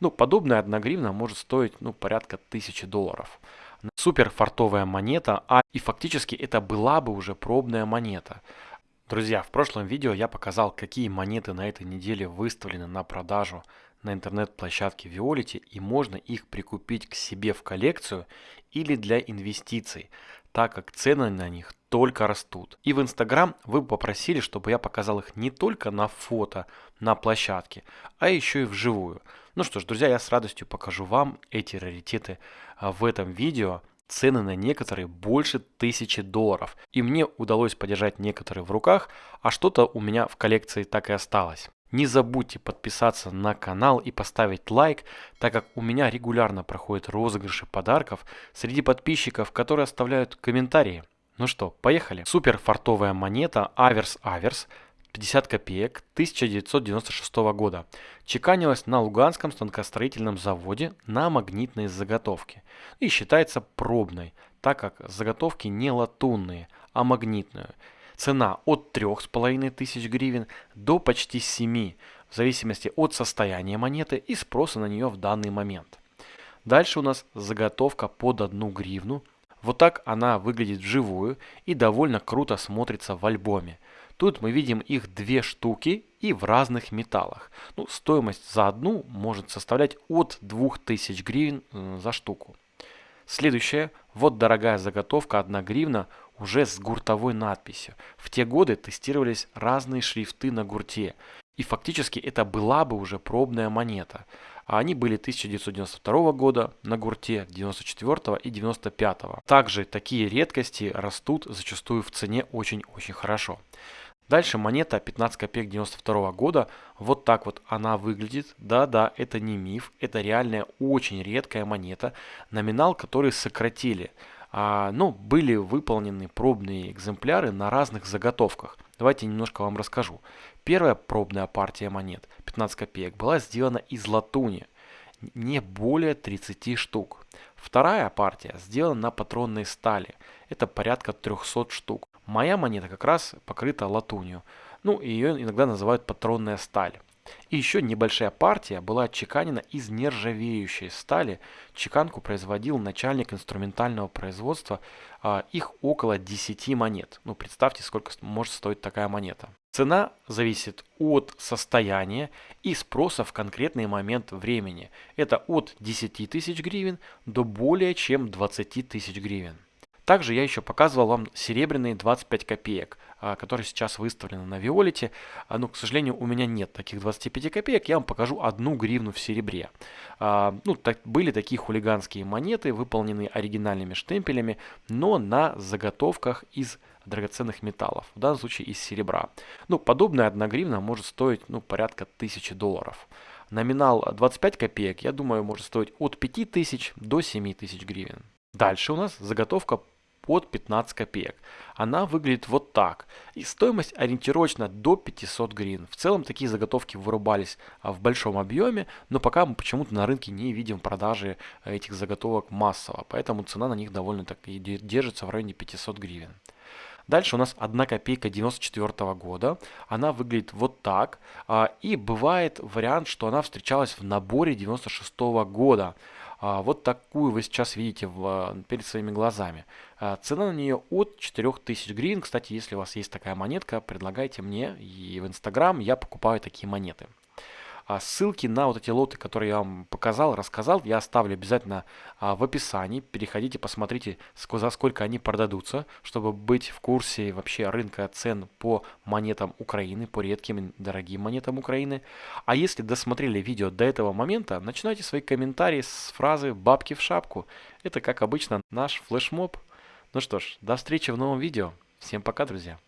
Ну, подобная 1 гривна может стоить ну, порядка 1000 долларов. Супер фартовая монета, а и фактически это была бы уже пробная монета. Друзья, в прошлом видео я показал, какие монеты на этой неделе выставлены на продажу на интернет-площадке Violet и можно их прикупить к себе в коллекцию или для инвестиций, так как цены на них только растут. И в Instagram вы попросили, чтобы я показал их не только на фото на площадке, а еще и вживую. Ну что ж, друзья, я с радостью покажу вам эти раритеты а, в этом видео. Цены на некоторые больше тысячи долларов. И мне удалось подержать некоторые в руках, а что-то у меня в коллекции так и осталось. Не забудьте подписаться на канал и поставить лайк, так как у меня регулярно проходят розыгрыши подарков среди подписчиков, которые оставляют комментарии. Ну что, поехали. Супер фартовая монета Аверс Аверс 50 копеек 1996 года. Чеканилась на Луганском станкостроительном заводе на магнитной заготовке и считается пробной, так как заготовки не латунные, а магнитные. Цена от 3500 гривен до почти 7, в зависимости от состояния монеты и спроса на нее в данный момент. Дальше у нас заготовка под 1 гривну. Вот так она выглядит вживую и довольно круто смотрится в альбоме. Тут мы видим их две штуки и в разных металлах. Ну, стоимость за одну может составлять от 2000 гривен э, за штуку. Следующее. Вот дорогая заготовка 1 гривна уже с гуртовой надписью. В те годы тестировались разные шрифты на гурте. И фактически это была бы уже пробная монета. А они были 1992 года на гурте, 94 и 95. Также такие редкости растут зачастую в цене очень-очень хорошо. Дальше монета 15 копеек 92 года. Вот так вот она выглядит. Да-да, это не миф. Это реальная очень редкая монета. Номинал, который сократили. А, ну, были выполнены пробные экземпляры на разных заготовках. Давайте немножко вам расскажу. Первая пробная партия монет, 15 копеек, была сделана из латуни. Не более 30 штук. Вторая партия сделана на патронной стали. Это порядка 300 штук. Моя монета как раз покрыта латунью. Ну, ее иногда называют патронная сталь. И еще небольшая партия была отчеканена из нержавеющей стали. Чеканку производил начальник инструментального производства. А, их около 10 монет. Ну, представьте, сколько может стоить такая монета. Цена зависит от состояния и спроса в конкретный момент времени. Это от 10 тысяч гривен до более чем 20 тысяч гривен. Также я еще показывал вам серебряные 25 копеек, а, которые сейчас выставлены на Виолете. А, но, к сожалению, у меня нет таких 25 копеек. Я вам покажу одну гривну в серебре. А, ну, так, были такие хулиганские монеты, выполненные оригинальными штемпелями, но на заготовках из драгоценных металлов, в данном случае из серебра. Ну, подобная 1 гривна может стоить ну, порядка 1000 долларов. Номинал 25 копеек, я думаю, может стоить от 5000 до 7000 гривен. Дальше у нас заготовка под 15 копеек. Она выглядит вот так. И стоимость ориентировочно до 500 гривен. В целом такие заготовки вырубались а, в большом объеме, но пока мы почему-то на рынке не видим продажи э, этих заготовок массово. Поэтому цена на них довольно так и держится в районе 500 гривен. Дальше у нас 1 копейка 94 года. Она выглядит вот так. А, и бывает вариант, что она встречалась в наборе 96 года. А, вот такую вы сейчас видите перед своими глазами. А, цена на нее от 4000 гривен. Кстати, если у вас есть такая монетка, предлагайте мне и в Инстаграм я покупаю такие монеты. А ссылки на вот эти лоты, которые я вам показал, рассказал, я оставлю обязательно а, в описании. Переходите, посмотрите, за сколько они продадутся, чтобы быть в курсе вообще рынка цен по монетам Украины, по редким дорогим монетам Украины. А если досмотрели видео до этого момента, начинайте свои комментарии с фразы «бабки в шапку». Это, как обычно, наш флешмоб. Ну что ж, до встречи в новом видео. Всем пока, друзья.